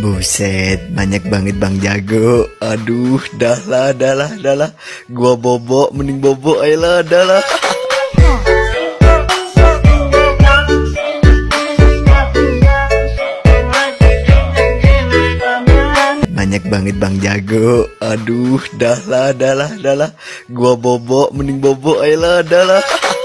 Buset, banyak banget Bang Jago. Aduh, dah lah, dah lah, dah lah. Gua bobo, mending bobo ayolah, dahlah. dah lah. Banyak banget Bang Jago. Aduh, dah lah, dah lah, dah lah. Gua bobo, mending bobo ayolah, dahlah. dah lah.